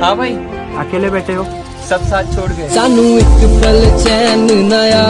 हाँ भाई। अकेले बैठे हो? सब साथ छोड़ गए। सानू एक पल चैन नया